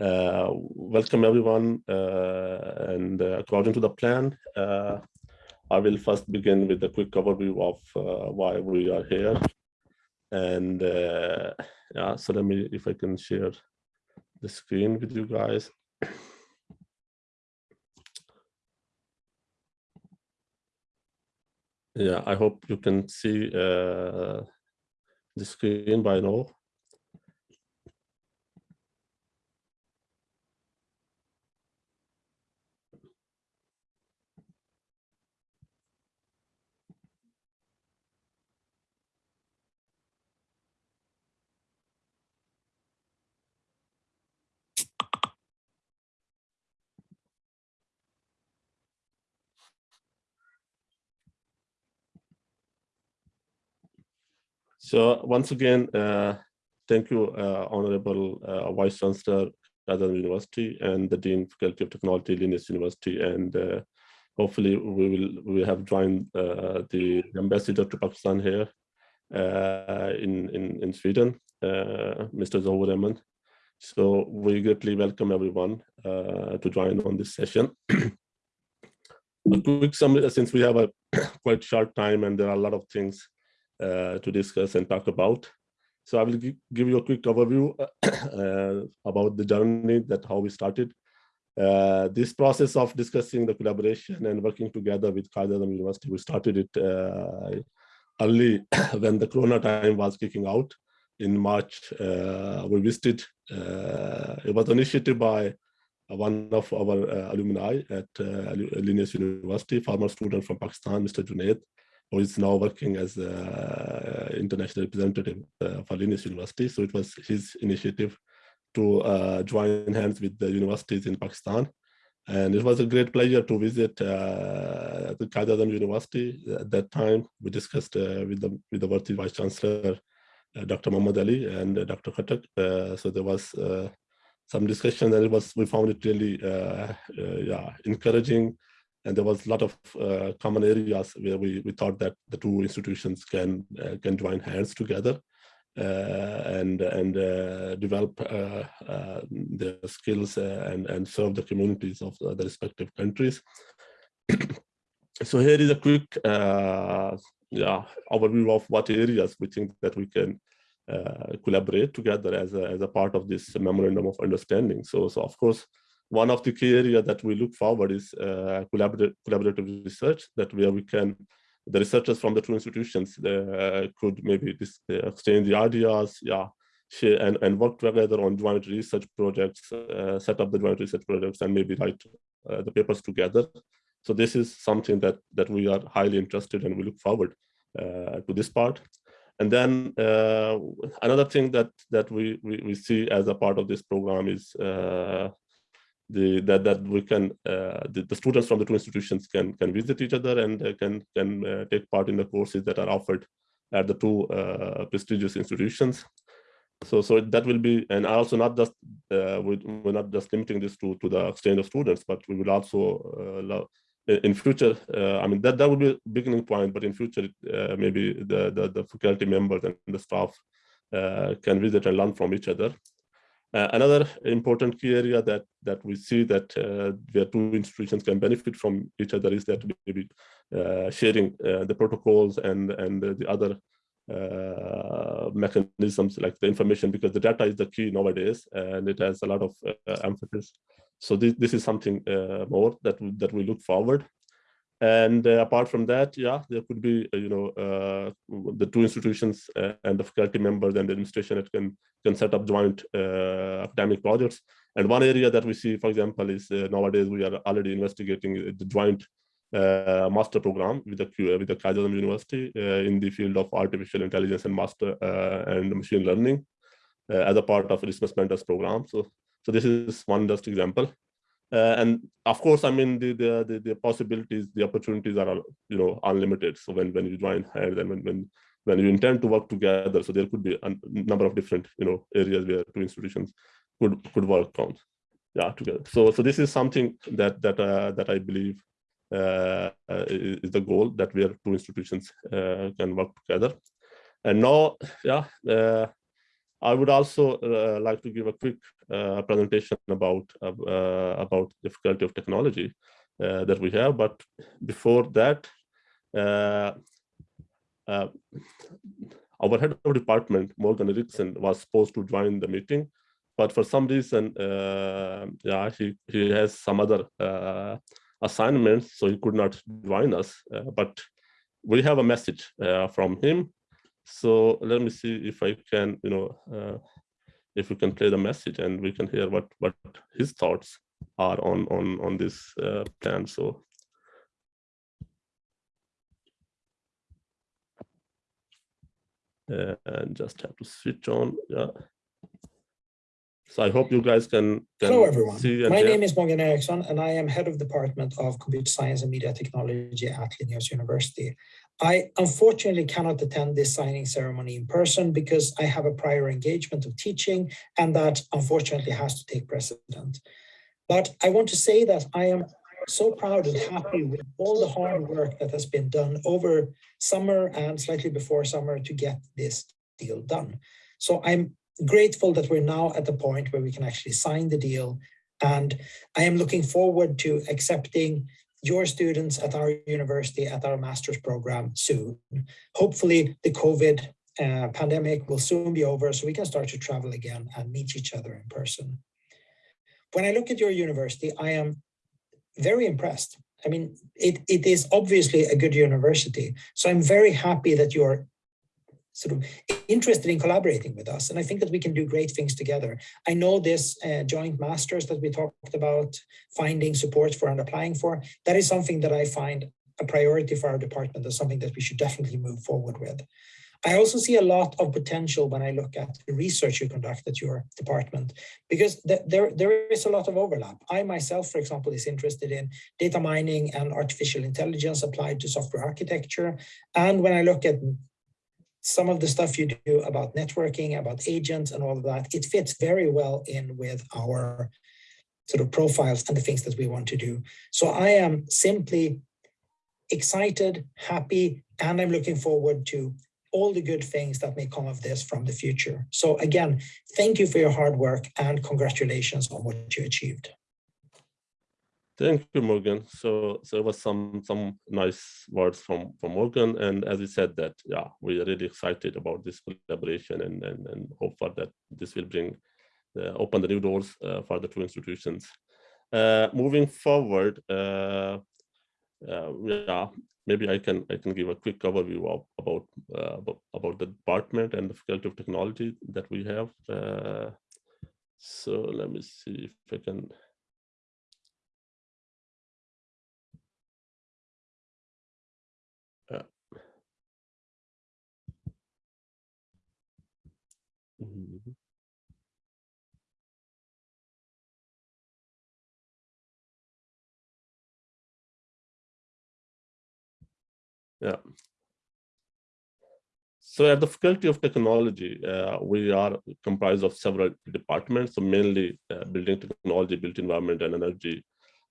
Uh, welcome everyone, uh, and uh, according to the plan, I will first begin with a quick overview of why we are here. And yeah, so let me, if I can share the screen with you guys. Yeah, I hope you can see uh, the screen by now. So once again, uh, thank you, uh, Honorable uh, Vice Chancellor, Qaidar University, and the Dean Faculty of Technology, Linnaeus University, and uh, hopefully we will we have joined uh, the ambassador to Pakistan here uh, in, in in Sweden, Mr. Zohar Rehman. So we greatly welcome everyone to join on this session. a quick summary, since we have a quite short time and there are a lot of things uh, to discuss and talk about. So I will give you a quick overview uh, about the journey that how we started. Uh, this process of discussing the collaboration and working together with Quaid University, we started it uh, early when the Corona time was kicking out in March. Uh, we visited, uh, it was initiated by one of our alumni at Linnaeus University, former student from Pakistan, Mr. Junaid who is now working as an international representative uh, for Linnaeus University. So it was his initiative to uh, join hands with the universities in Pakistan. And it was a great pleasure to visit uh, the Quaid University at that time. We discussed uh, with the with the worthy Vice Chancellor, uh, Dr. Muhammad Ali and uh, Dr. Khattak. so there was some discussion and it was we found it really yeah encouraging and there was a lot of uh, common areas where we, we thought that the two institutions can uh, can join hands together uh, and and uh, develop uh, uh, their skills and and serve the communities of the respective countries. so here is a quick yeah overview of what areas we think that we can collaborate together as a, as a part of this memorandum of understanding. So so of course one of the key areas that we look forward is uh, collaborative, collaborative research that where we can the researchers from the two institutions uh, could maybe this, uh, exchange the ideas yeah share and, and work together on joint research projects uh, set up the joint research projects and maybe write uh, the papers together. So this is something that that we are highly interested and we look forward uh, to this part. And then another thing that that we, we, we see as a part of this program is the, that that we can uh, the, the, students from the two institutions can can visit each other and uh, can can uh, take part in the courses that are offered at the two uh, prestigious institutions. So so that will be and also not just uh, we, we're not just limiting this to to the exchange of students, but we will also uh, in future. I mean that that would be a beginning point, but in future maybe the, the the faculty members and the staff can visit and learn from each other. Uh, another important key area that that we see that uh, where two institutions can benefit from each other is that maybe uh, sharing uh, the protocols and and the other uh, mechanisms like the information because the data is the key nowadays and it has a lot of uh, emphasis. So this this is something more that that we look forward and uh, apart from that, yeah, there could be, uh, you know, uh, the two institutions uh, and the faculty members and the administration that can can set up joint uh, academic projects. And one area that we see, for example, is uh, nowadays we are already investigating the joint master program with the with the Quaid University in the field of artificial intelligence and master and machine learning as a part of Erasmus Mundus program. So, so this is one just example. Uh, and of course, I mean, the, the, the, the, possibilities, the opportunities are, you know, unlimited. So when, when you join hands and when, when, when you intend to work together, so there could be a number of different, you know, areas where two institutions could, could work on, yeah, together. So, so this is something that, that, uh, that I believe uh, is the goal that where two institutions uh, can work together. And now, yeah, uh, I would also uh, like to give a quick uh, presentation about uh, about the faculty of technology uh, that we have. But before that, uh, uh, our head of department, Morgan Ericsson, was supposed to join the meeting, but for some reason, yeah, he he has some other assignments, so he could not join us. but we have a message from him so let me see if I can, you know, uh, if we can play the message and we can hear what what his thoughts are on on on this uh, plan. So. Uh, and just have to switch on. Yeah. So I hope you guys can, can Hello, everyone. My name is Morgan Ericsson, and I am head of Department of Computer Science and Media Technology at Linnaeus University. I unfortunately cannot attend this signing ceremony in person because I have a prior engagement of teaching, and that unfortunately has to take precedent. But I want to say that I am so proud and happy with all the hard work that has been done over summer and slightly before summer to get this deal done. So I'm grateful that we're now at the point where we can actually sign the deal. And I am looking forward to accepting your students at our university at our master's program soon. Hopefully the COVID uh, pandemic will soon be over so we can start to travel again and meet each other in person. When I look at your university, I am very impressed. I mean, it, it is obviously a good university. So I'm very happy that you're sort of interested in collaborating with us. And I think that we can do great things together. I know this uh, joint masters that we talked about, finding support for and applying for, that is something that I find a priority for our department as something that we should definitely move forward with. I also see a lot of potential when I look at the research you conduct at your department, because th there, there is a lot of overlap. I myself, for example, is interested in data mining and artificial intelligence applied to software architecture. And when I look at some of the stuff you do about networking, about agents and all of that, it fits very well in with our sort of profiles and the things that we want to do. So I am simply excited, happy, and I'm looking forward to all the good things that may come of this from the future. So again, thank you for your hard work and congratulations on what you achieved. Thank you, Morgan. So, so there was some some nice words from from Morgan, and as he said that, yeah, we are really excited about this collaboration and and and hope for that this will bring uh, open the new doors uh, for the two institutions. Uh, moving forward, uh, uh, yeah, maybe I can I can give a quick overview of about uh, about, about the department and the faculty of technology that we have. so let me see if I can. Mhm. Yeah. So at the Faculty of Technology, uh, we are comprised of several departments, so mainly uh, building technology, built environment and energy,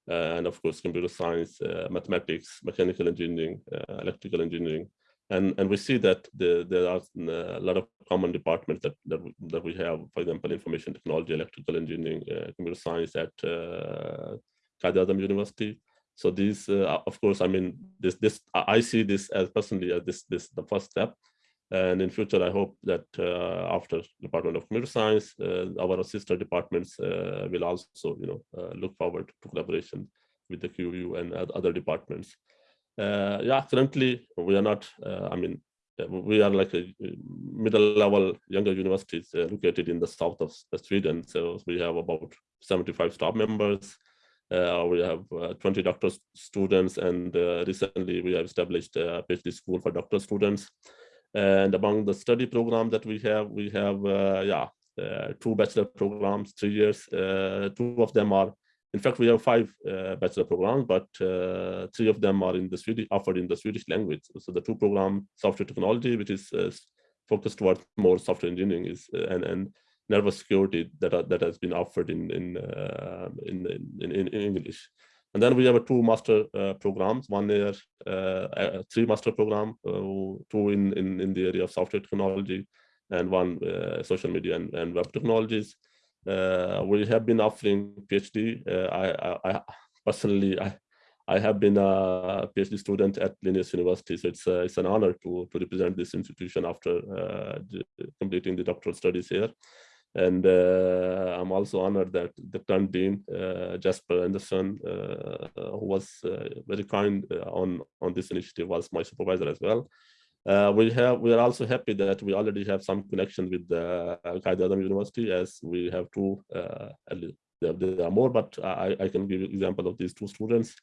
uh, and of course, computer science, uh, mathematics, mechanical engineering, uh, electrical engineering, and and we see that the, there are uh, a lot of common departments that that we, that we have for example information technology electrical engineering uh, computer science at uh, University. So these uh, of course i mean this this i see this as personally as this this the first step. And in future i hope that uh, after department of computer science uh, our sister departments uh, will also you know look forward to collaboration with the QU and other departments uh, yeah, currently we are not, uh, I mean, uh, we are like a middle level younger universities located in the south of Sweden. So we have about 75 staff members. Uh, we have uh, 20 doctor students and uh, recently we have established a PhD school for doctor students. And among the study program that we have, we have, yeah, two bachelor programs, three years. two of them are in fact, we have five uh, bachelor programs, but uh, three of them are in the Swedish, offered in the Swedish language. So the two program, software technology, which is uh, focused towards more software engineering, is uh, and and network security that are, that has been offered in in, uh, in, in, in English. And then we have two master uh, programs, one year, three master program, two in, in in the area of software technology, and one uh, social media and, and web technologies. Uh, we have been offering PhD. Uh, I, I, I personally, I, I have been a PhD student at Linnaeus University, so it's uh, it's an honor to to represent this institution after completing the doctoral studies here. And uh, I'm also honored that the current dean, uh, Jesper Andersson, uh, who was very kind on on this initiative, was my supervisor as well. We have we are also happy that we already have some connection with the uh, Quaid University, as we have two. there, there are more, but I, I can give you example of these two students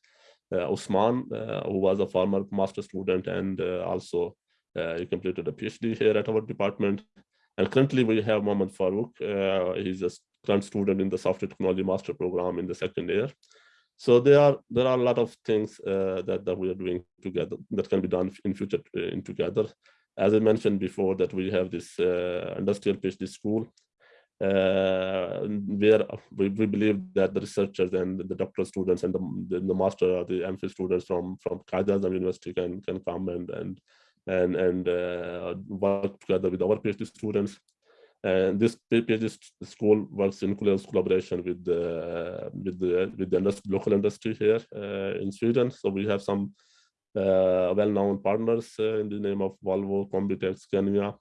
uh, Usman, uh, who was a former master student and uh, also he completed a PhD here at our department. And currently we have Mohammad Farouk. he's a current student in the software technology master program in the second year. So there are there are a lot of things uh, that that we are doing together that can be done in future in together. As I mentioned before, that we have this uh, industrial PhD school uh, where we, we believe that the researchers and the doctoral students and the, the, master or the MPhil students from from Quaid University can can come and and and and uh, work together with our PhD students. And this PhD school works in close collaboration with the with the with the industry, local industry here uh, in Sweden. So we have some uh, well-known partners uh, in the name of Volvo, Combitech, Kenya,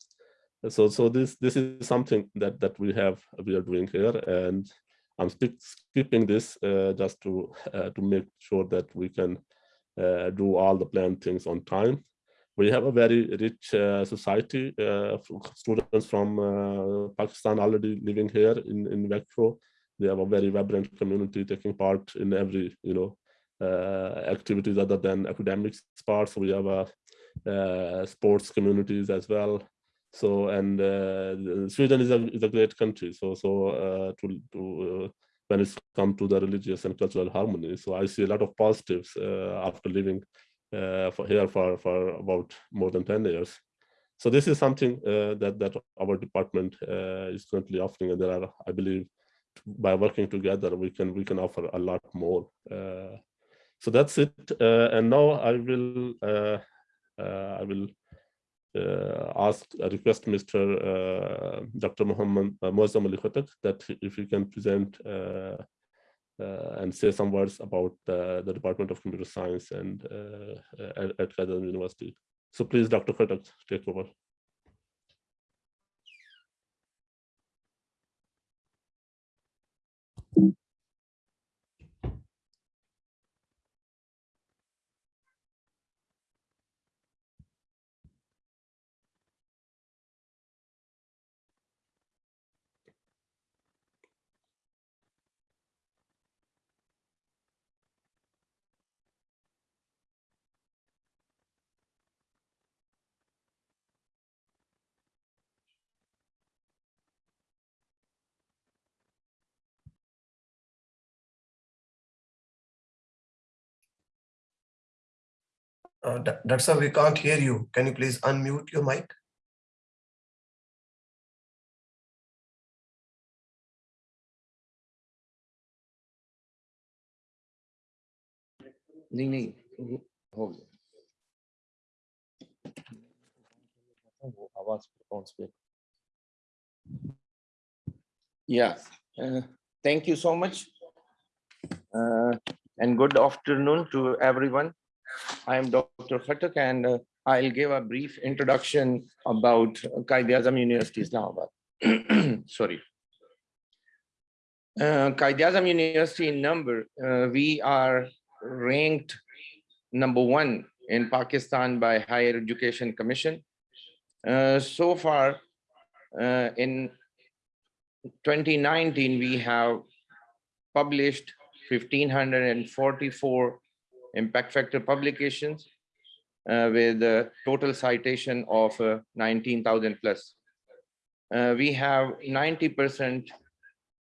so so this this is something that that we have we are doing here. And i'm skipping this uh, just to uh, to make sure that we can uh, do all the planned things on time we have a very rich uh, society uh, students from uh, pakistan already living here in in Växjö. they have a very vibrant community taking part in every you know activities other than academics parts we have a sports communities as well so and uh, Sweden is a is a great country. So so uh, to to uh, when it's come to the religious and cultural harmony. So I see a lot of positives after living for here for for about more than ten years. So this is something that that our department is currently offering, and there are, I believe, by working together, we can we can offer a lot more. Uh, so that's it. Uh, and now I will uh, I will uh, ask, uh, request Mr. Uh, Dr. Muhammad uh, Moazzam Ali that if he can present uh, uh, Uh, and say some words about the Department of Computer Science and uh, uh, at, at Quaid University. So please, Dr. Khattak, take over. Uh, Dr. we can't hear you. Can you please unmute your mic? नहीं नहीं हो गया वो आवाज response पे yeah uh, thank you so much uh, and good afternoon to everyone I am Dr. Khattak and uh, I'll give a brief introduction about Quaid-e-Azam University Islamabad. Sorry. Uh, Quaid-e-Azam University in number, uh, we are ranked number one in Pakistan by Higher Education Commission. Uh, so far, uh, in 2019, we have published 1,544 impact factor publications uh, with a total citation of uh, 19,000 plus. Uh, we have 90%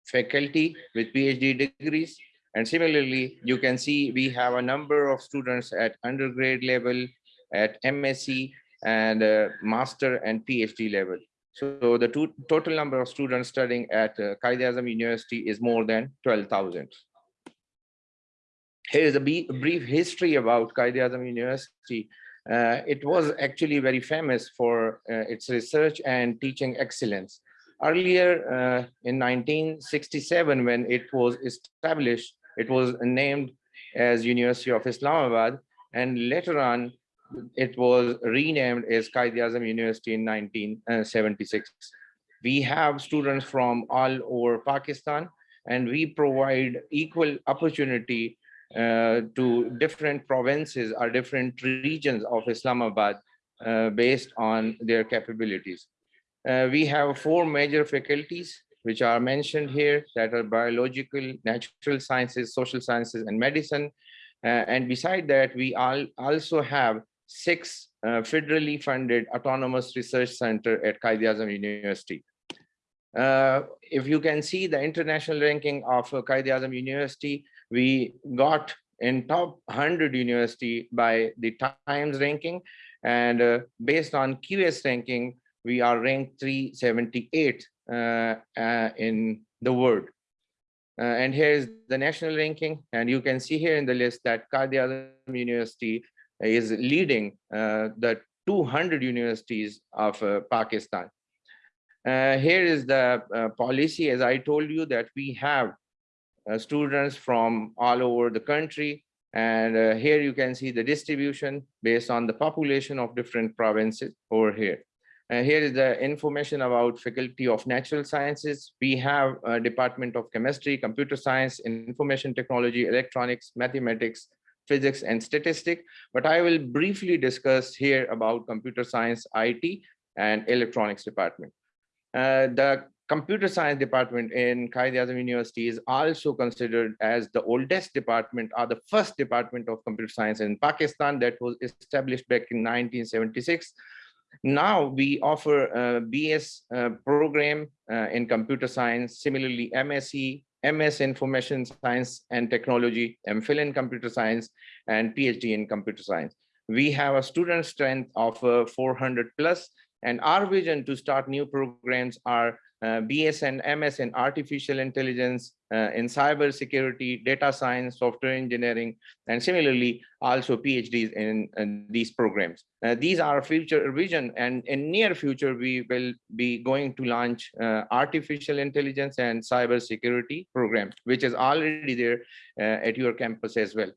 faculty with PhD degrees. And similarly, you can see we have a number of students at undergrad level, at MSc and uh, master and PhD level. So the total number of students studying at uh, Quaid-e-Azam University is more than 12,000. Here is a brief history about Quaid-e-Azam University. Uh, it was actually very famous for uh, its research and teaching excellence. Earlier uh, in 1967, when it was established, it was named as University of Islamabad, and later on, it was renamed as Quaid-e-Azam University in 1976. We have students from all over Pakistan, and we provide equal opportunity to different provinces or different regions of Islamabad uh, based on their capabilities. Uh, we have four major faculties which are mentioned here that are biological, natural sciences, social sciences, and medicine. Uh, and beside that, we all also have six uh, federally funded autonomous research center at Quaid-e-Azam University. Uh, if you can see the international ranking of uh, Quaid-e-Azam University, we got in top 100 university by the Times ranking. And uh, based on QS ranking, we are ranked 378 uh, uh, in the world. Uh, and here is the national ranking. And you can see here in the list that Quaid-e-Azam University is leading uh, the 200 universities of uh, Pakistan. Here is the policy, as I told you, that we have students from all over the country. And uh, here you can see the distribution based on the population of different provinces over here. And here is the information about Faculty of Natural Sciences. We have Department of Chemistry, Computer Science, Information Technology, Electronics, Mathematics, Physics, and Statistics. But I will briefly discuss here about Computer Science, IT, and Electronics Department. Uh, the computer science department in Quaid-e-Azam University is also considered as the oldest department or the first department of computer science in Pakistan that was established back in 1976. Now we offer a BS uh, program uh, in computer science, similarly MSc, MS Information Science and Technology, MPhil in Computer Science, and PhD in Computer Science. We have a student strength of uh, 400 plus, and our vision to start new programs are uh, BS and MS in artificial intelligence, uh, in cyber security, data science, software engineering, and similarly also PhDs in, in these programs. Uh, these are future vision and in near future, we will be going to launch uh, artificial intelligence and cyber security program, which is already there uh, at your campus as well.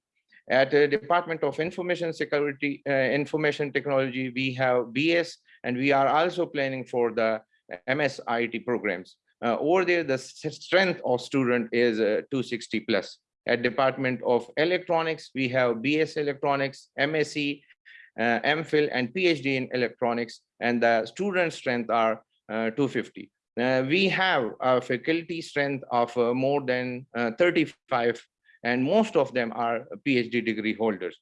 At the Department of Information Security, Information Technology, we have BS, and we are also planning for the MSIT programs. Uh, over there, the strength of student is uh, 260 plus. At Department of Electronics, we have BS Electronics, MSc, uh, MPhil, and PhD in Electronics, and the student strength are uh, 250. Uh, we have a faculty strength of uh, more than 35, and most of them are PhD degree holders.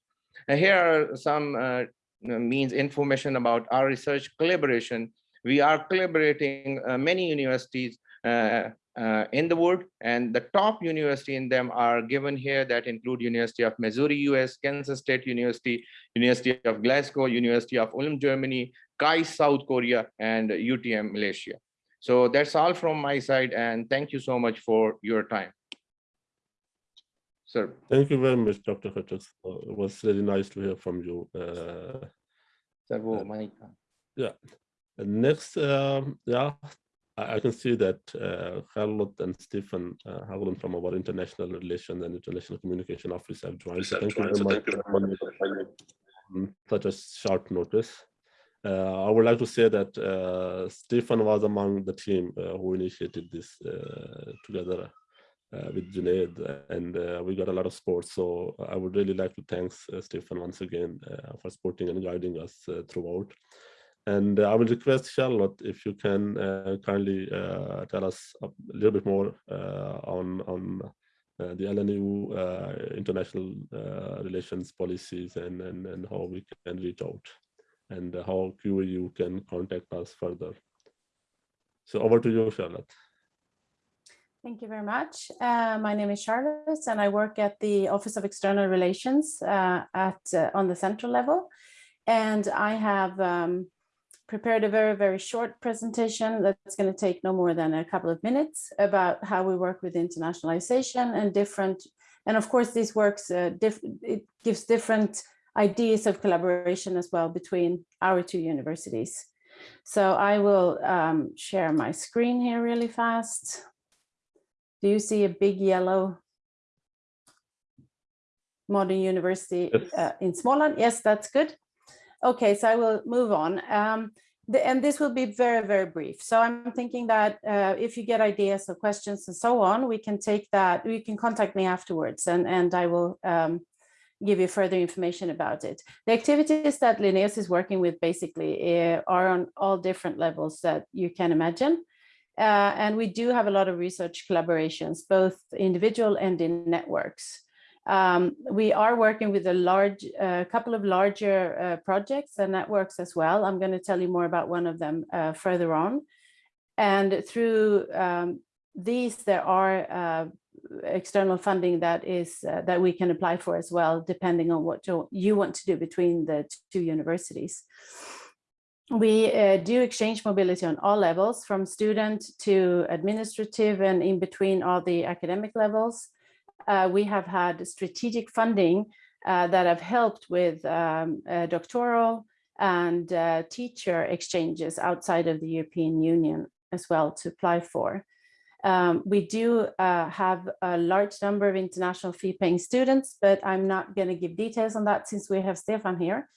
here are some means information about our research collaboration we are collaborating uh, many universities uh, uh, in the world and the top university in them are given here that include University of Missouri, US, Kansas State University, University of Glasgow, University of Ulm, Germany, KAIST, South Korea, and UTM, Malaysia. So that's all from my side and thank you so much for your time. Sir. Thank you very much, Dr. Hutchins. Uh, it was really nice to hear from you. Uh, Sir, wo, my- yeah. And next, um, yeah, I, I can see that uh, Charlotte and Stephen uh, from our international relations and international communication office have joined. So thank you very much on such a short notice. Uh, I would like to say that uh, Stephen was among the team uh, who initiated this uh, together uh, with Junaid, and uh, we got a lot of support. So I would really like to thank uh, Stephen once again uh, for supporting and guiding us uh, throughout. And uh, I will request Charlotte if you can uh, kindly uh, tell us a little bit more on on the LNU international relations policies and, and and how we can reach out and how QAU can contact us further. So over to you, Charlotte. Thank you very much. Uh, my name is Charlotte and I work at the Office of External Relations uh, at uh, on the central level. And I have um, prepared a very, very short presentation that's going to take no more than a couple of minutes about how we work with internationalization and different, and of course this works, uh, diff it gives different ideas of collaboration as well between our two universities. So I will um, share my screen here really fast. Do you see a big yellow modern university uh, in Småland? Yes, that's good. Okay, so I will move on. Um, the, and this will be very, very brief. So I'm thinking that uh, if you get ideas or questions and so on, we can take that, you can contact me afterwards and, and I will um, give you further information about it. The activities that Linnaeus is working with basically uh, are on all different levels that you can imagine. Uh, and we do have a lot of research collaborations, both individual and in networks. Um, we are working with a large, a couple of larger uh, projects and networks as well. I'm going to tell you more about one of them uh, further on. And through um, these, there are uh, external funding that is uh, that we can apply for as well, depending on what you, you want to do between the two universities. We uh, do exchange mobility on all levels, from student to administrative and in between all the academic levels uh, we have had strategic funding uh, that have helped with um, uh, doctoral and teacher exchanges outside of the European Union as well to apply for. Um, we do have a large number of international fee-paying students, but I'm not going to give details on that since we have Stefan here.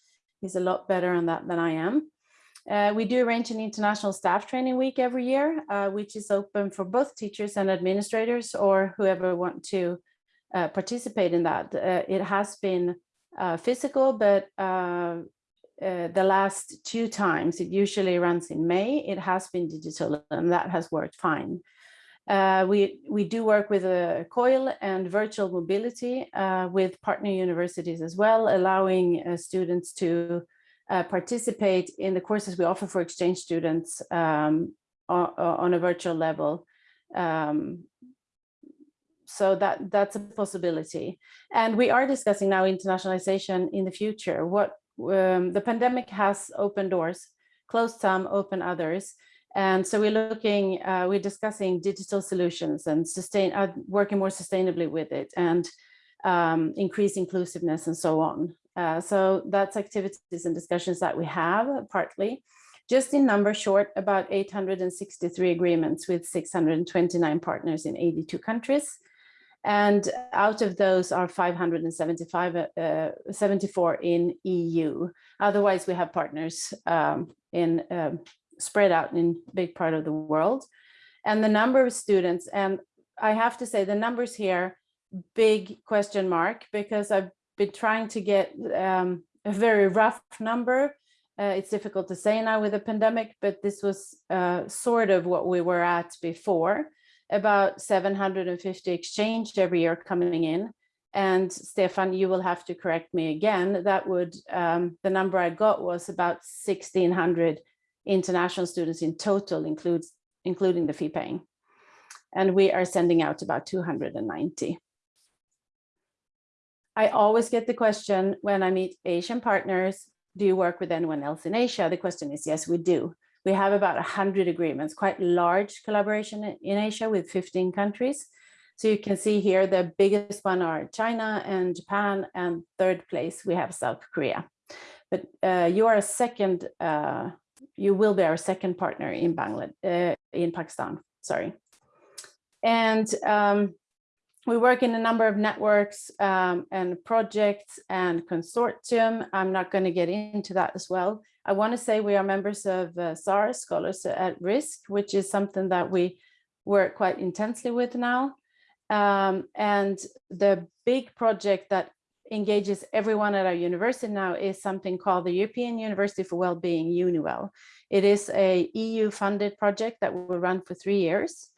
He's a lot better on that than I am. Uh, we do arrange an international staff training week every year, uh, which is open for both teachers and administrators or whoever want to uh, participate in that. Uh, it has been uh, physical, but uh, the last two times, it usually runs in May, it has been digital and that has worked fine. we, we do work with a COIL and virtual mobility with partner universities as well, allowing students to uh, participate in the courses we offer for exchange students um, on, on, a virtual level. Um, so that that's a possibility. And we are discussing now internationalization in the future. What um, the pandemic has opened doors, closed some, open others. And so we're looking, uh, we're discussing digital solutions and sustain, uh, working more sustainably with it and um, increase inclusiveness and so on. Uh, so that's activities and discussions that we have partly. Just in number short, about 863 agreements with 629 partners in 82 countries. And out of those are 575, uh, 74 in EU. Otherwise, we have partners um, in um, spread out in big part of the world. And the number of students, and I have to say the numbers here, big question mark, because I've been trying to get um, a very rough number. Uh, it's difficult to say now with the pandemic, but this was uh, sort of what we were at before about 750 exchanged every year coming in. And Stefan, you will have to correct me again. That would, um, the number I got was about 1600 international students in total, includes, including the fee paying. And we are sending out about 290. I always get the question when I meet Asian partners, do you work with anyone else in Asia? The question is, yes, we do. We have about 100 agreements, quite large collaboration in Asia with 15 countries. So you can see here the biggest one are China and Japan, and third place we have South Korea. But uh, you are a second, uh, you will be our second partner in Bangladesh, uh, in Pakistan, sorry. And um, we work in a number of networks um, and projects and consortium. I'm not going to get into that as well. I want to say we are members of uh, SARS, Scholars at Risk, which is something that we work quite intensely with now. Um, and the big project that engages everyone at our university now is something called the European University for Wellbeing, EUniWell. It is a EU funded project that will run for three years.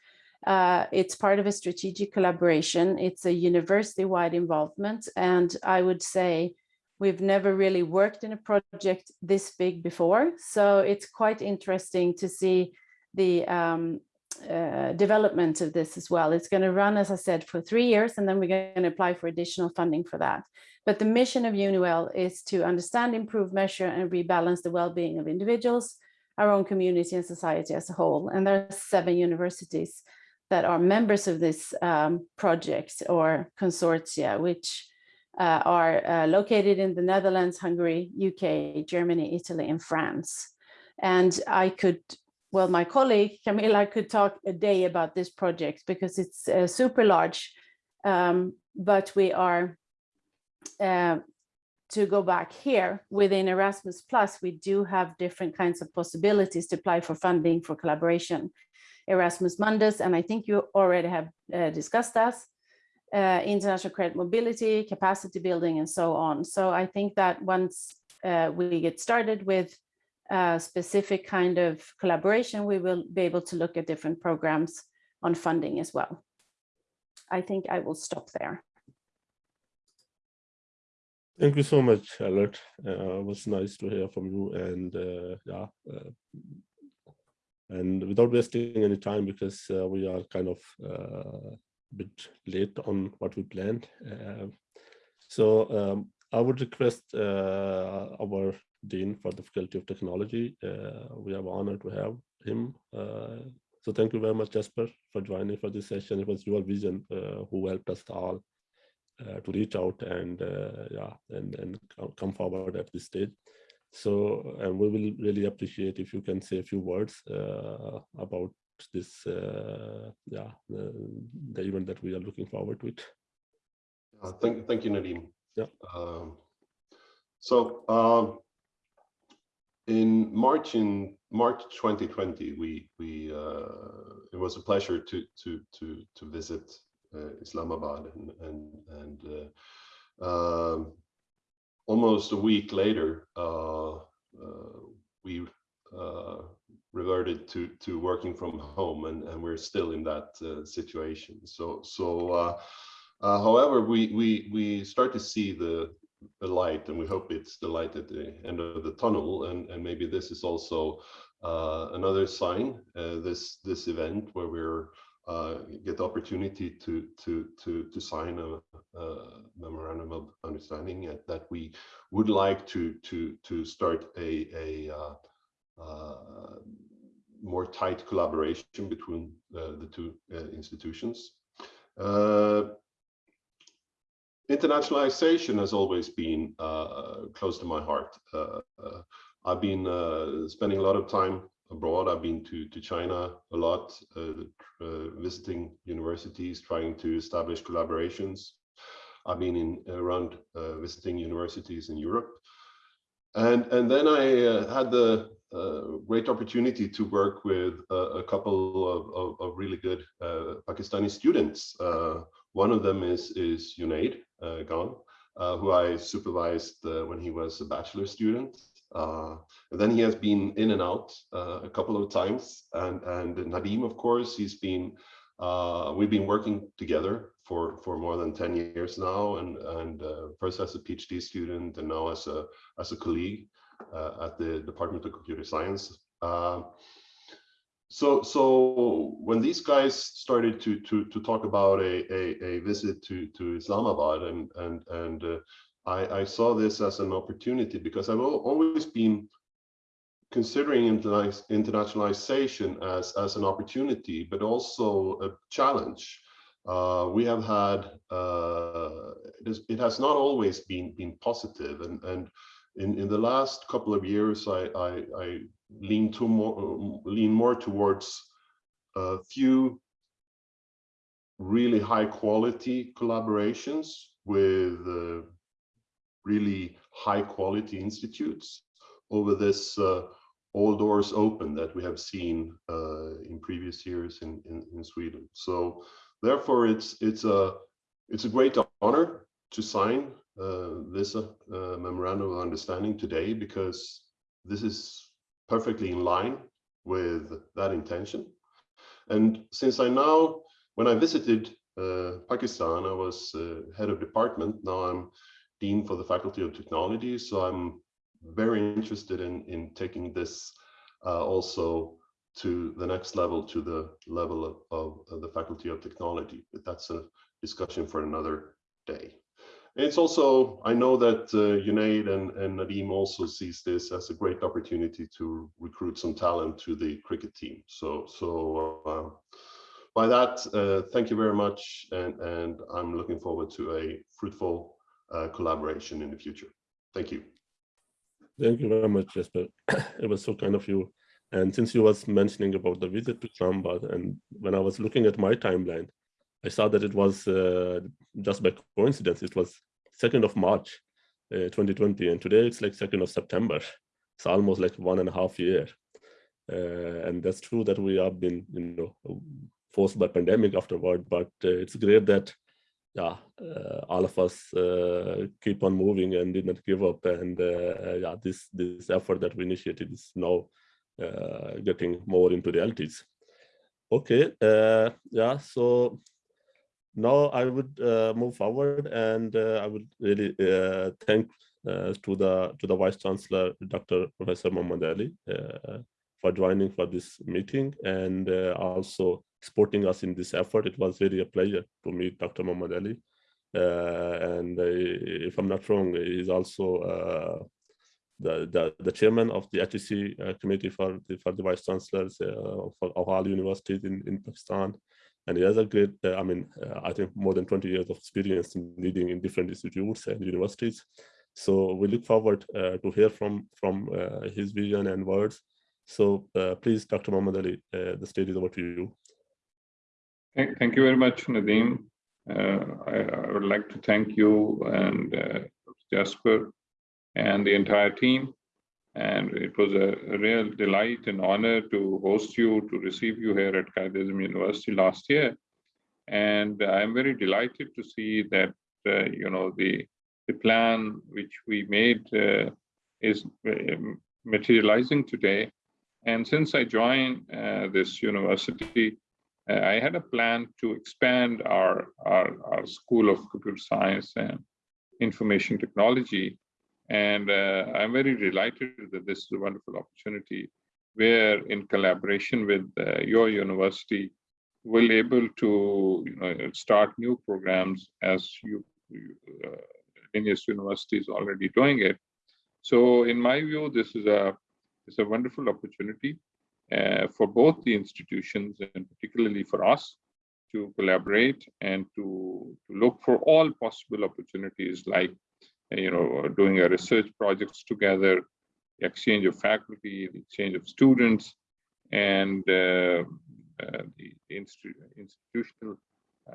Uh, it's part of a strategic collaboration. It's a university-wide involvement. And I would say We've never really worked in a project this big before, so it's quite interesting to see the um, uh, development of this as well. It's going to run, as I said, for three years, and then we're going to apply for additional funding for that. But the mission of EUniWell is to understand, improve, measure, and rebalance the well-being of individuals, our own community and society as a whole. And there are seven universities that are members of this um, project or consortia, which uh, are uh, located in the Netherlands, Hungary, UK, Germany, Italy, and France. And I could, well, my colleague Camilla could talk a day about this project because it's uh, super large, um, but we are, uh, to go back here within Erasmus Plus, we do have different kinds of possibilities to apply for funding for collaboration. Erasmus Mundus, and I think you already have uh, discussed that, uh, international credit mobility, capacity building, and so on. So I think that once uh, we get started with a specific kind of collaboration, we will be able to look at different programs on funding as well. I think I will stop there. Thank you so much, Alert. Uh, it was nice to hear from you and uh, yeah. Uh, and without wasting any time, because uh, we are kind of uh, bit late on what we planned. Uh, so um, I would request uh, our Dean for the Faculty of Technology. Uh, we are honored to have him. Uh, so thank you very much, Jesper, for joining for this session. It was your vision uh, who helped us all to reach out and yeah, and, and come forward at this stage. So and we will really appreciate if you can say a few words uh, about this, uh, yeah, the, the event that we are looking forward to it. Uh, Thank, thank you, Nadeem. Yeah. Um, So um, in March, in March 2020, we, we, uh, it was a pleasure to, to, to, to visit uh, Islamabad and, and, and uh, um, almost a week later, uh, uh, we uh, reverted to, to working from home and, and we're still in that uh, situation. So, so uh, uh, however, we, we, we start to see the, the light and we hope it's the light at the end of the tunnel. And, and maybe this is also uh, another sign, uh, this, this event where we're uh, get the opportunity to, to, to, to sign a, a memorandum of understanding that- we would like to, to, to start a, a more tight collaboration between uh, the two uh, institutions. Uh, internationalization has always been uh, close to my heart. Uh, uh, I've been uh, spending a lot of time abroad. I've been to, to China a lot, uh, uh, visiting universities, trying to establish collaborations. I've been in around uh, visiting universities in Europe. And, and then I uh, had the uh, great opportunity to work with a, a couple of, of, of really good uh, Pakistani students. Uh, one of them is, is Junaid uh, uh, who I supervised uh, when he was a bachelor student. Uh, and then he has been in and out a couple of times. And, and Nadim, of course, he's been, we've been working together for, for more than 10 years now. And, and first as a PhD student and now as a, as a colleague at the Department of Computer Science. Uh, so, so when these guys started to to to talk about a a, a visit to to Islamabad, and and and uh, I I saw this as an opportunity because I've always been considering internationalization as as an opportunity, but also a challenge. Uh, we have had uh, it, is, it has not always been been positive, and and in in the last couple of years, I I, I lean to more lean more towards a few really high quality collaborations with uh, really high quality institutes over this uh, all doors open that we have seen uh, in previous years in, in, in Sweden. So therefore it's it's a it's a great honor to sign uh, this uh, memorandum of understanding today because this is perfectly in line with that intention. And since I now, when I visited uh, Pakistan, I was uh, head of department. Now I'm dean for the Faculty of Technology. So I'm very interested in, in taking this uh, also to the next level, to the level of, of the Faculty of Technology. But that's a discussion for another day. It's also, I know that uh, and, and Nadim also sees this as a great opportunity to recruit some talent to the cricket team. So, so uh, by that, uh, thank you very much. And, and I'm looking forward to a fruitful uh, collaboration in the future. Thank you. Thank you very much, Jesper. it was so kind of you. And since you was mentioning about the visit to Islamabad, and when I was looking at my timeline, I saw that it was uh, just by coincidence, it was 2nd of March, uh, 2020, and today it's like 2nd of September. It's almost like one and a half year. Uh, and that's true that we have been, you know, forced by pandemic afterward, but uh, it's great that yeah, uh, all of us uh, keep on moving and did not give up. And uh, yeah, this this effort that we initiated is now getting more into realities. Okay, yeah, so now I would uh, move forward and I would really thank to the to the Vice Chancellor, Dr. Professor Mohammad Ali, for joining for this meeting and also supporting us in this effort. It was really a pleasure to meet Dr. Mohammad Ali. Uh, and uh, if I'm not wrong, he's also uh, the, the, the chairman of the HEC committee for the, for the vice chancellors of, of all universities in, in Pakistan. And he has a great, uh, I mean, uh, I think more than 20 years of experience in leading in different institutes and universities. So we look forward uh, to hear from, from his vision and words. So please, Dr. Mohammad Ali, the stage is over to you. Thank, thank you very much, Nadeem. Uh, I, I, would like to thank you and uh, Jesper and the entire team. And it was a, real delight and honor to host you, to receive you here at Quaid University last year. And I'm very delighted to see that, uh, you know, the, the plan which we made uh, is uh, materializing today. And since I joined uh, this university, uh, I had a plan to expand our, our, our, School of Computer Science and Information Technology. And uh, I'm very delighted that this is a wonderful opportunity where in collaboration with uh, your university, we'll able to you know, start new programs as you, uh, Linnaeus University is already doing it. So in my view, this is a, it's a wonderful opportunity uh, for both the institutions and particularly for us to collaborate and to, to look for all possible opportunities like uh, you know doing a research projects together exchange of faculty the exchange of students and uh, uh, the institu institutional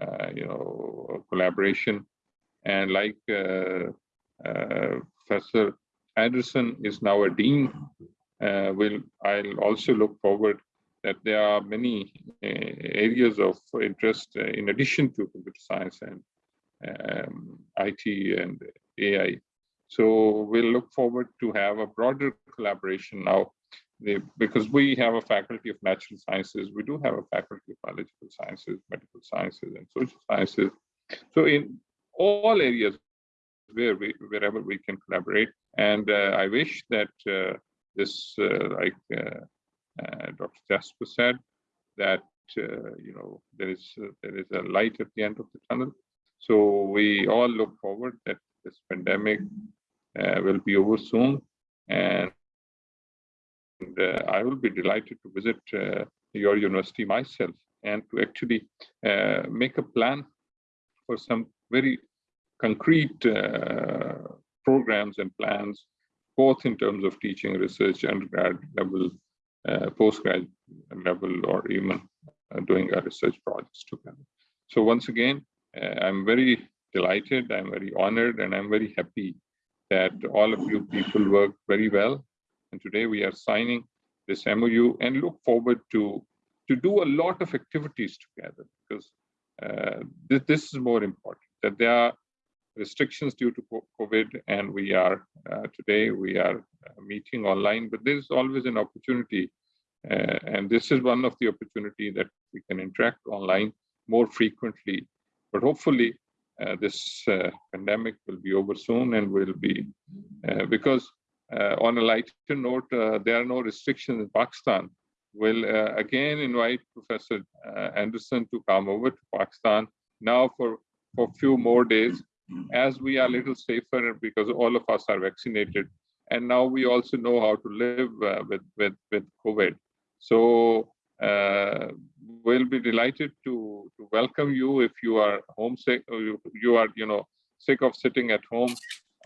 uh, you know collaboration. And like uh, professor andersson is now a dean uh, will I'll also look forward that there are many uh, areas of interest uh, in addition to computer science and um, IT and AI. So we'll look forward to have a broader collaboration now because we have a faculty of natural sciences, we do have a faculty of biological sciences, medical sciences, and social sciences. So in all areas where we, wherever we can collaborate, and uh, I wish that uh, this, uh, like uh, uh, Dr. Jesper said, that you know there is there is a light at the end of the tunnel. So we all look forward that this pandemic will be over soon, and I will be delighted to visit your university myself and to actually uh, make a plan for some very concrete uh, programs and plans both in terms of teaching, research, undergrad level, uh, postgrad level, or even uh, doing our research projects together. So once again, uh, I'm very delighted, I'm very honored, and I'm very happy that all of you people work very well. And today we are signing this MOU and look forward to, to do a lot of activities together because uh, this, this is more important, that there are restrictions due to COVID, and we are uh, today we are uh, meeting online. But there's always an opportunity, uh, and this is one of the opportunity that we can interact online more frequently. But hopefully, uh, this uh, pandemic will be over soon, and will be uh, because on a lighter note, there are no restrictions in Pakistan. We'll again invite Professor Andersson to come over to Pakistan now for for a few more days as we are a little safer because all of us are vaccinated and now we also know how to live uh, with with with covid so uh, we'll be delighted to to welcome you if you are homesick or you, you are you know sick of sitting at home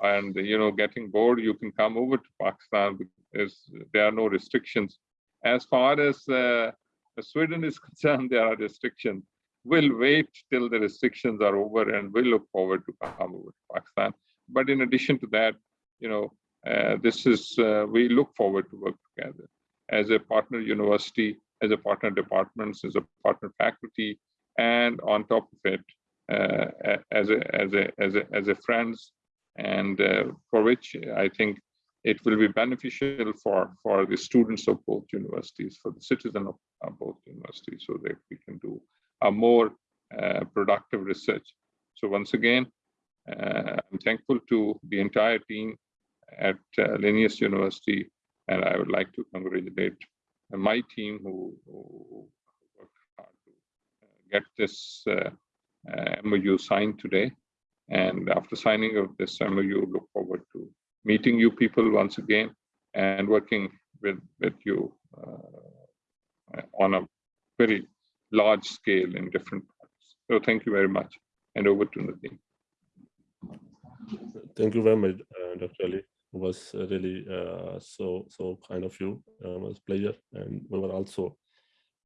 and you know getting bored, you can come over to Pakistan because there are no restrictions. As far as uh, Sweden is concerned, there are restrictions. We'll wait till the restrictions are over and we'll look forward to come over to Pakistan. But in addition to that, you know, uh, this is, uh, we look forward to work together as a partner university, as a partner departments, as a partner faculty, and on top of it, uh, as a as a as a as a friends, and uh, for which I think it will be beneficial for for the students of both universities, for the citizen of, both universities, so that we can do a more uh, productive research. So once again, uh, I'm thankful to the entire team at uh, Linnaeus University, and I would like to congratulate my team who, who worked hard to uh, get this uh, uh, MOU signed today. And after signing of this MOU, look forward to meeting you people once again and working with, with you uh, on a very large scale in different parts. So thank you very much. And over to Nadeem. Thank you very much, uh, Dr. Ali. Was really uh, so so kind of you. Uh, it was a pleasure, and we were also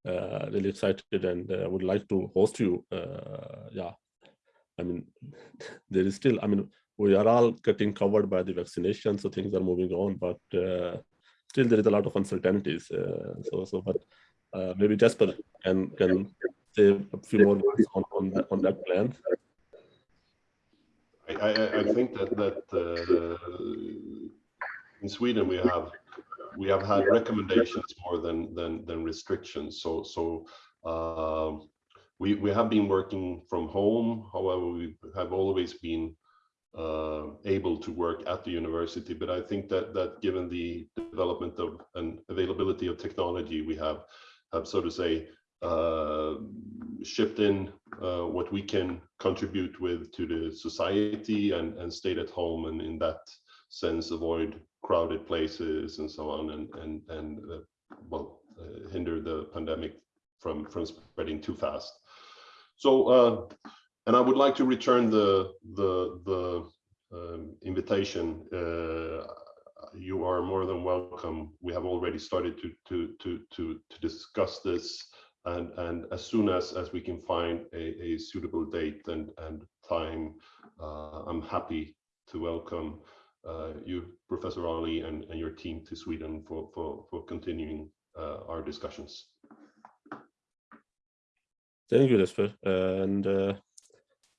uh, really excited and uh, would like to host you. Uh, yeah, I mean, there is still. I mean, we are all getting covered by the vaccination, so things are moving on, but uh, still there is a lot of uncertainties. Uh, so so, but uh, maybe Jesper can can say a few more words on on that, on that plan. I, I, think that that uh, in Sweden we have we have had recommendations more than than than restrictions. So so um, we we have been working from home. However, we have always been uh, able to work at the university. But I think that that given the development of and availability of technology, we have have so to say uh, shipped in uh, what we can contribute with to the society and, and stayed at home and in that sense avoid crowded places and so on and and and uh, well uh, hinder the pandemic from from spreading too fast. So uh, and i would like to return the the the um, invitation. Uh, you are more than welcome. We have already started to to to to to discuss this and and as soon as as we can find a, a suitable date and and time uh, i'm happy to welcome uh, you professor ali and, and your team to sweden for for for continuing uh, our discussions thank you Jesper. and uh,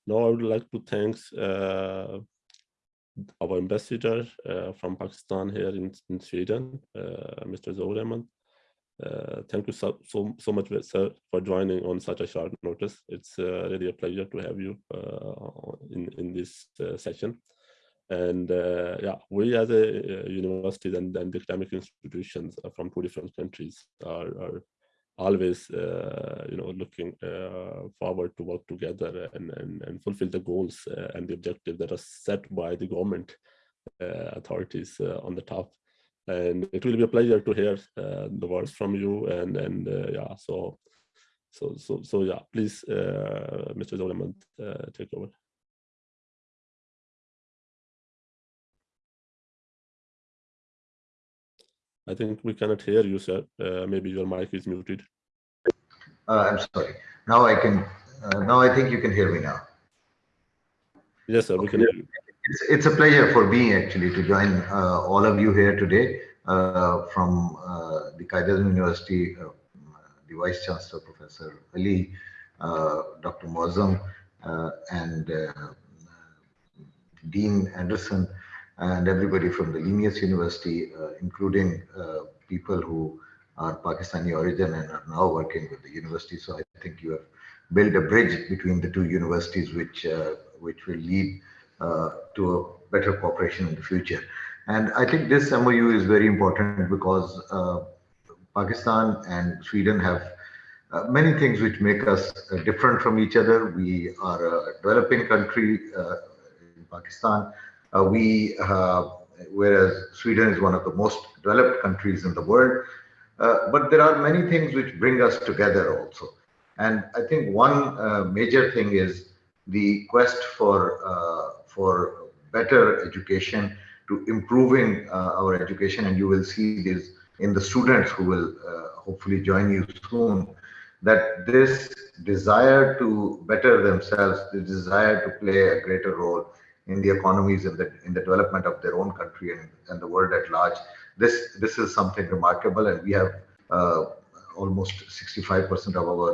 now i would like to thank uh, our ambassador uh, from pakistan here in, in sweden mr zoreman uh, thank you so, so, so much, sir, for joining on such a short notice. It's uh, really a pleasure to have you uh, in, in this uh, session. And uh, yeah, we as a university and, and academic institutions from two different countries are, are always, you know, looking forward to work together and, and, and fulfill the goals and the objectives that are set by the government authorities on the top and it will be a pleasure to hear uh, the words from you and and uh, yeah so so so so yeah please uh, mr Zoleman, uh, take over. I think we cannot hear you sir. Uh, maybe your mic is muted. Uh, i'm sorry. Now i can now i think you can hear me now. Yes sir we can hear you it's, it's a pleasure for me actually to join uh, all of you here today uh, from uh, the Quaid University, uh, the Vice Chancellor, Professor Ali, uh, Dr. Moazzam, uh, and Dean Andersson, and everybody from the Linnaeus University, including people who are Pakistani origin and are now working with the university. So I think you have built a bridge between the two universities, which which will lead to a better cooperation in the future. And I think this MOU is very important because uh, Pakistan and Sweden have uh, many things which make us uh, different from each other. We are a developing country uh, in Pakistan. Uh, we, whereas Sweden is one of the most developed countries in the world. but there are many things which bring us together also. And I think one major thing is the quest for for better education, to improving uh, our education, and you will see this in the students who will uh, hopefully join you soon, that this desire to better themselves, the desire to play a greater role in the economies and the in the development of their own country and, and the world at large. This this is something remarkable, and we have uh, almost 65% of our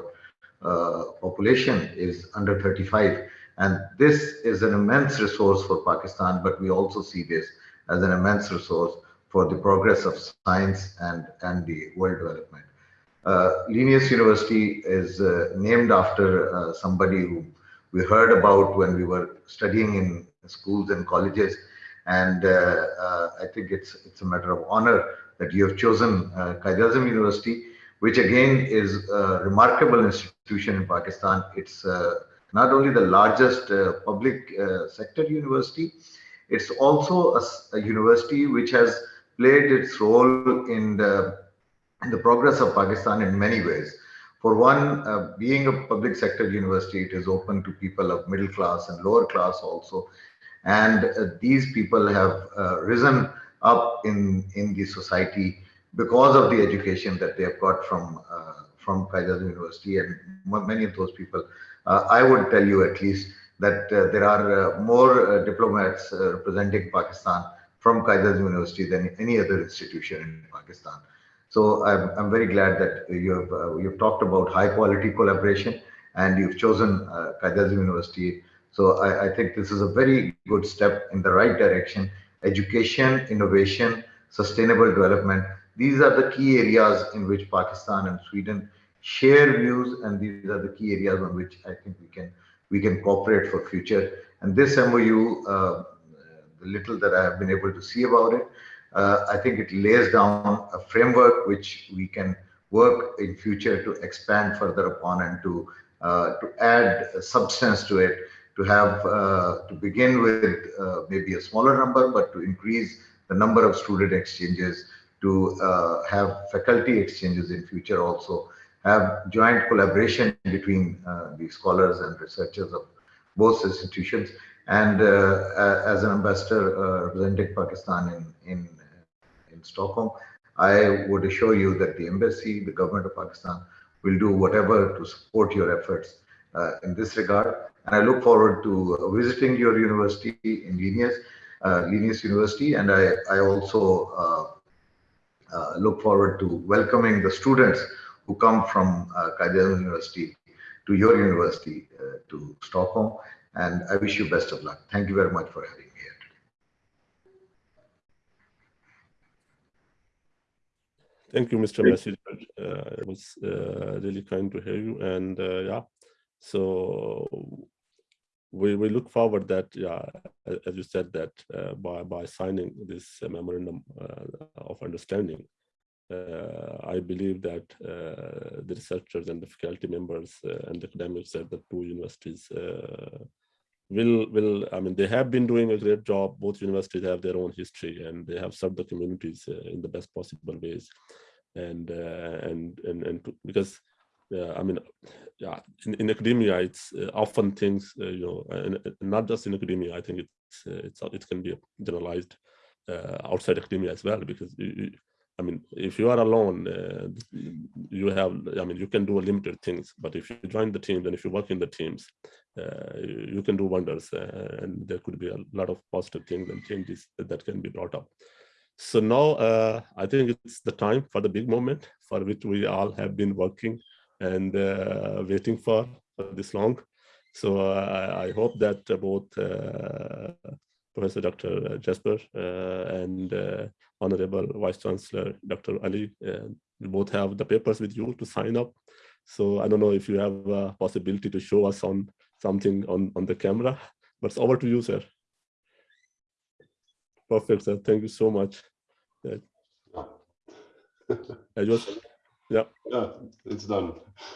uh, population is under 35, and this is an immense resource for Pakistan. But we also see this as an immense resource for the progress of science and and the world development. Uh, Linnaeus University is uh, named after uh, somebody who we heard about when we were studying in schools and colleges. And uh, uh, I think it's it's a matter of honor that you have chosen uh, University, which again is a remarkable institution in Pakistan. It's uh, not only the largest uh, public uh, sector university, it's also a university which has played its role in the, in the progress of Pakistan in many ways. For one, uh, being a public sector university, it is open to people of middle class and lower class also. And uh, these people have uh, risen up in, in the society because of the education that they have got from, uh, from Quaid-e-Azam University. And many of those people, I would tell you at least that uh, there are uh, more uh, diplomats uh, representing Pakistan from Quaid University than any other institution in Pakistan. So I'm, I'm very glad that you have uh, you've talked about high quality collaboration and you've chosen uh, University. So I, I think this is a very good step in the right direction. Education, innovation, sustainable development. These are the key areas in which Pakistan and Sweden share views, and these are the key areas on which I think we can we can cooperate for future. And this MOU, uh, the little that I have been able to see about it, uh, I think it lays down a framework which we can work in future to expand further upon and to uh, to add substance to it, to have uh, to begin with uh, maybe a smaller number, but to increase the number of student exchanges, to uh, have faculty exchanges in future also, have joint collaboration between uh, the scholars and researchers of both institutions. And uh, as an ambassador uh, representing Pakistan in, in, in Stockholm, I would assure you that the embassy, the government of Pakistan, will do whatever to support your efforts uh, in this regard. And I look forward to uh, visiting your university in Linnaeus, uh, Linnaeus University, and I, I also uh, uh, look forward to welcoming the students who come from uh, Quaid University to your university uh, to Stockholm. And I wish you best of luck. Thank you very much for having me here. Today. Thank you, Mr. Messenger. Uh, it was uh, really kind to hear you. And uh, yeah, so we, we look forward that, yeah, as you said, that uh, by, by signing this uh, memorandum uh, of understanding, uh, I believe that uh, the researchers and the faculty members uh, and academics at the two universities uh, will will I mean they have been doing a great job. Both universities have their own history and they have served the communities uh, in the best possible ways, and uh, and and and to, because uh, I mean yeah in, in academia it's uh, often things uh, you know and, not just in academia I think it's uh, it's it can be generalized uh, outside academia as well because you- I mean, if you are alone, uh, you have, I mean, you can do limited things, but if you join the team, and if you work in the teams, uh, you can do wonders uh, and there could be a lot of positive things and changes that, can be brought up. So now uh, I think it's the time for the big moment for which we all have been working and uh, waiting for, for this long. So uh, I hope that both Professor Dr. Jesper uh, and uh, Honorable Vice Chancellor Dr. Ali, uh, we both have the papers with you to sign up. So I don't know if you have a possibility to show us on something on, on the camera, but it's over to you, sir. Perfect, sir. Thank you so much. Uh, I just, yeah, Yeah, it's done.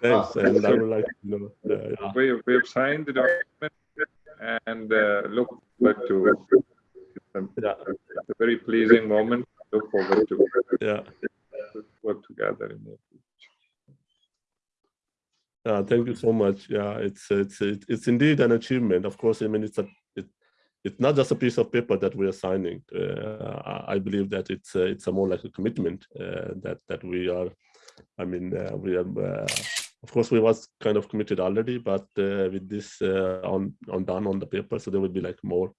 thanks. And I would like to know, uh, yeah. We, we have signed the document and uh, look forward to, Yeah, it's a very pleasing moment. Look forward to yeah. work together in the Uh, thank you so much. Yeah, it's it's it's indeed an achievement. Of course, I mean it's a it, it's not just a piece of paper that we are signing. Uh, I believe that it's a, it's a more like a commitment uh, that that we are. I mean, uh, we are. Of course, we was kind of committed already, but uh, with this uh, on on done on the paper, so there will be like more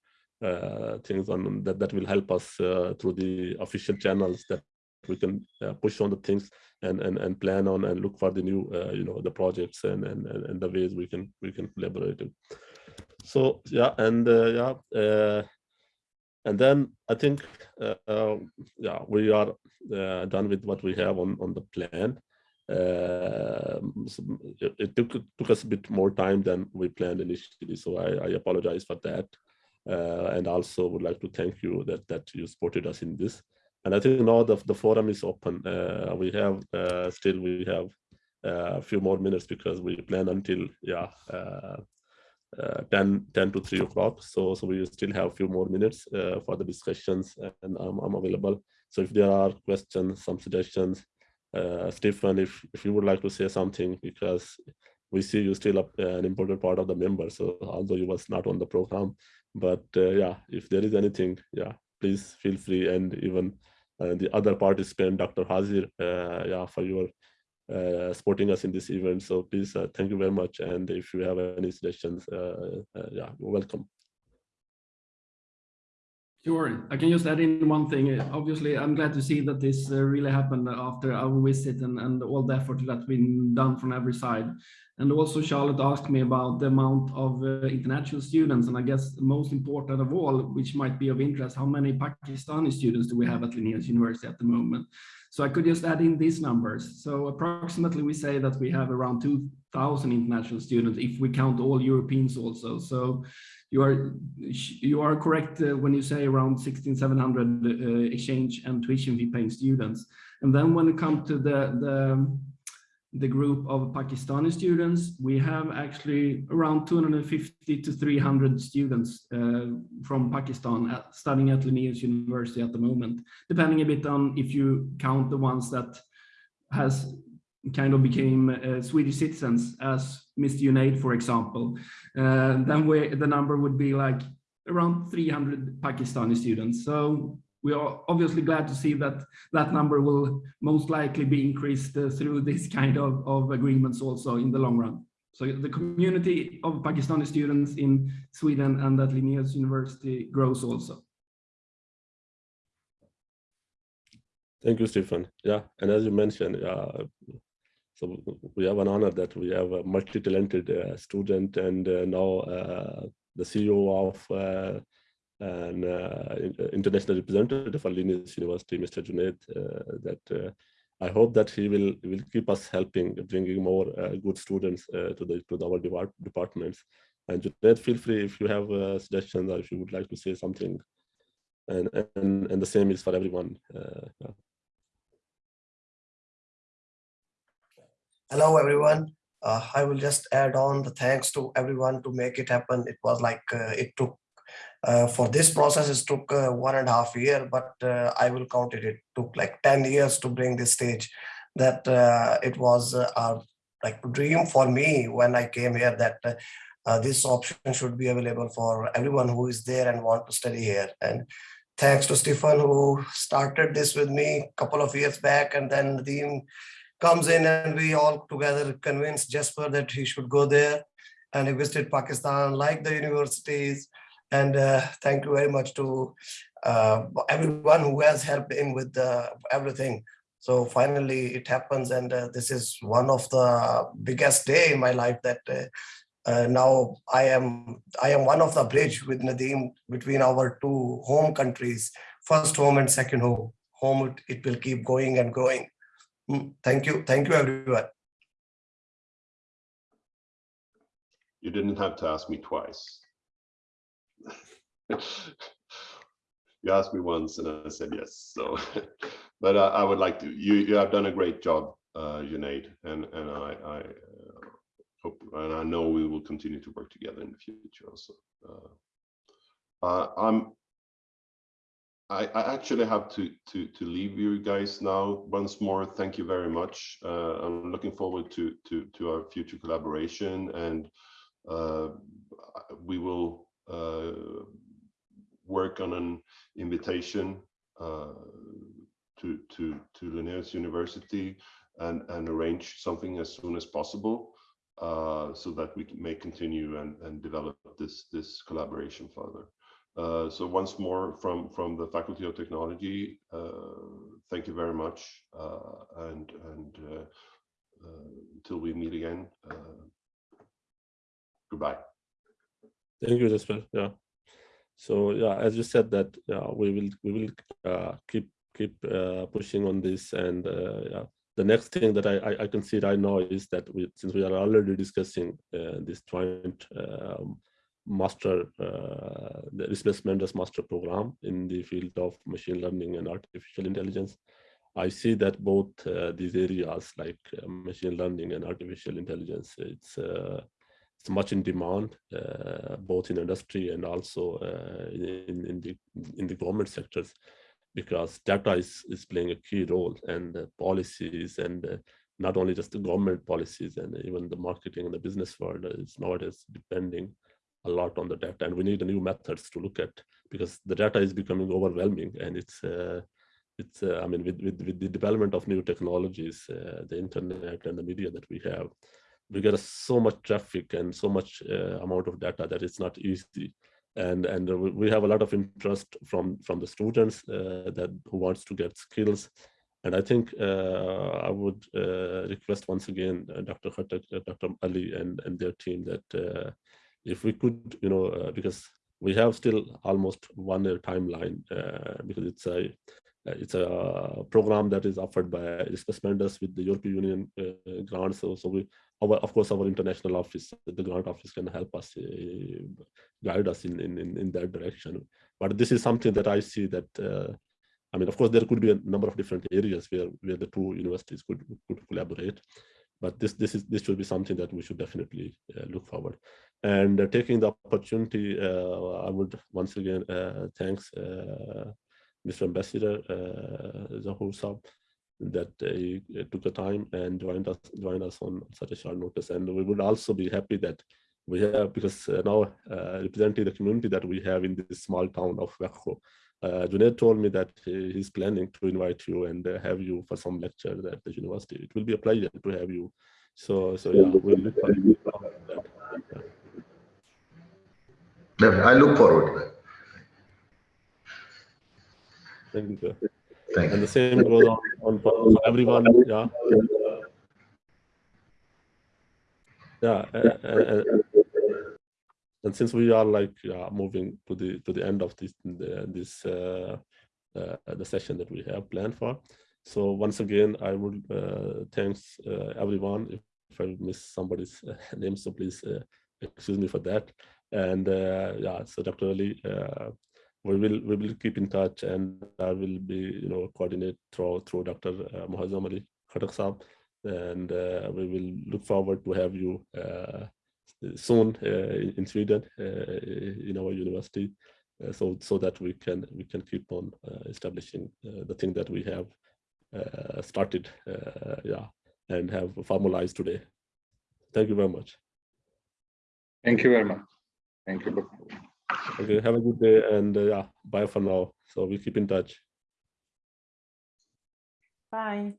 uh, things on that that will help us uh, through the official channels that we can uh, push on the things and and and plan on and look for the new uh, you know the projects and, and and the ways we can we can collaborate it. so yeah and yeah and then i think yeah we are done with what we have on on the plan So it, took took us a bit more time than we planned initially so i, I apologize for that uh, and also would like to thank you that that you supported us in this and I think now the, the forum is open. Uh, we have uh, still we have uh, a few more minutes because we plan until yeah uh, uh, 10, 10 to 3 o'clock. So so we still have a few more minutes uh, for the discussions and I'm, I'm available. So if there are questions, some suggestions, uh, Stephen, if, if you would like to say something because we see you still up, an important part of the member. So although you was not on the program, but uh, yeah, if there is anything, yeah, please feel free and even uh, the other participant, Dr. Hazir, uh, yeah, for your uh, supporting us in this event. So please, uh, thank you very much. And if you have any suggestions, uh, uh, yeah, welcome. Sure. I can just add in one thing. Uh, Obviously, I'm glad to see that this uh, really happened after our visit and, and all the effort that's been done from every side. And also Charlotte asked me about the amount of uh, international students. And I guess most important of all, which might be of interest, how many Pakistani students do we have at Linnaeus University at the moment? So I could just add in these numbers. So approximately we say that we have around 2,000 international students if we count all Europeans also. So you are you are correct uh, when you say around 16,700 uh, exchange and tuition fee paying students. And then when it comes to the, the the group of Pakistani students, we have actually around 250 to 300 students uh, from Pakistan at, studying at Linnaeus University at the moment, depending a bit on if you count the ones that has kind of became uh, Swedish citizens as Mr. Junaid, for example, uh, then we, the number would be like around 300 Pakistani students. So we are obviously glad to see that that number will most likely be increased uh, through this kind of, of agreements also in the long run. So the community of Pakistani students in Sweden and at Linnaeus University grows also. Thank you, Stephen. Yeah, and as you mentioned, uh, so we have an honor that we have a multi-talented uh, student and uh, now uh, the CEO of uh, an uh, international representative for Linnaeus University, Mr. Junaid, uh, that I hope that he will will keep us helping, bringing more good students to the to our depart departments. And Junaid, feel free if you have suggestions or if you would like to say something. And and and the same is for everyone. Yeah. Hello, everyone. Uh, I will just add on the thanks to everyone to make it happen. It was like uh, it took uh, for this process, it took uh, one and a half year, but uh, I will count it. It took like 10 years to bring this stage that uh, it was our like dream for me when I came here that this option should be available for everyone who is there and want to study here. And thanks to Stephen who started this with me a couple of years back and then Nadeem comes in and we all together convince Jesper that he should go there and he visited Pakistan like the universities and uh, thank you very much to uh, everyone who has helped him with uh, everything. So finally it happens and uh, this is one of the biggest day in my life that uh, uh, now I am I am one of the bridge with Nadeem between our two home countries, first home and second home. Home it, it will keep going and growing. Mm, Thank you. Thank you everyone. You didn't have to ask me twice. You asked me once and I said yes, so, but I, I would like to, you, you have done a great job, uh, Junaid, and, and I, I uh, hope, and I know we will continue to work together in the future also. Uh, uh, I'm, I, I actually have to to to leave you guys now. Once more, thank you very much. Uh, I'm looking forward to to to our future collaboration, and uh, we will uh, work on an invitation uh, to to to Linnaeus University and and arrange something as soon as possible uh, so that we may continue and and develop this this collaboration further. Uh, so once more from from the Faculty of Technology, uh, thank you very much, uh, and and until we meet again, goodbye. Thank you, Jesper. Yeah. So yeah, as you said that yeah, we will we will keep keep pushing on this, and yeah, the next thing that I, I I can see right now is that we since we are already discussing uh, this joint um, master uh, the Erasmus Mundus master program in the field of machine learning and artificial intelligence. I see that both uh, these areas like uh, machine learning and artificial intelligence, it's it's much in demand, both in industry and also in, in the in the government sectors, because data is, is playing a key role and policies and not only just the government policies and even the marketing and the business world is nowadays depending a lot on the data and we need new methods to look at because the data is becoming overwhelming and it's uh, it's uh, I mean with, with, with the development of new technologies, uh, the internet and the media that we have, we get so much traffic and so much uh, amount of data that it's not easy. And and we have a lot of interest from from the students uh, that who wants to get skills. And I think uh, I would uh, request once again uh, Dr. Khattak, uh, Dr. Ali and, and their team that if we could, you know, uh, because we have still almost one year timeline uh, because it's a uh, it's a program that is offered by Erasmus Mundus with the European Union uh, grant. So, so we, our, of course, our international office, the grant office can help us, uh, guide us in, in, in, in that direction. But this is something that I see that, uh, I mean, of course, there could be a number of different areas where, where the two universities could, could collaborate. But this, this, is, this should be something that we should definitely uh, look forward. And uh, taking the opportunity, uh, I would once again thanks Mr. Ambassador uh, Zahur Saab that he uh, took the time and joined us joined us on such a short notice. And we would also be happy that we have, because uh, now uh, representing the community that we have in this small town of Växjö, uh, Junaid told me that he's planning to invite you and uh, have you for some lecture at the university. It will be a pleasure to have you. So, so yeah, we'll look forward to that. Yeah. I look forward to that. Thank you. Thank And the same goes on, on for for everyone. Yeah. Yeah. uh, uh, uh, and since we are like yeah, moving to the to the end of this the, this uh, uh, the session that we have planned for, so once again I would uh, thanks uh, everyone. If, if I miss somebody's uh, name, so please uh, excuse me for that. And uh, yeah, so Dr. Ali, uh, we will we will keep in touch, and I will be you know coordinate through through Dr. Uh, Muazzam Ali Khattak and uh, we will look forward to have you uh, soon uh, in in Sweden uh, in our university, uh, so so that we can we can keep on uh, establishing uh, the thing that we have uh, started, uh, yeah, and have formalized today. Thank you very much. Thank you very much. Thank you. Okay, have a good day, and uh, yeah, bye for now. So we keep in touch. Bye.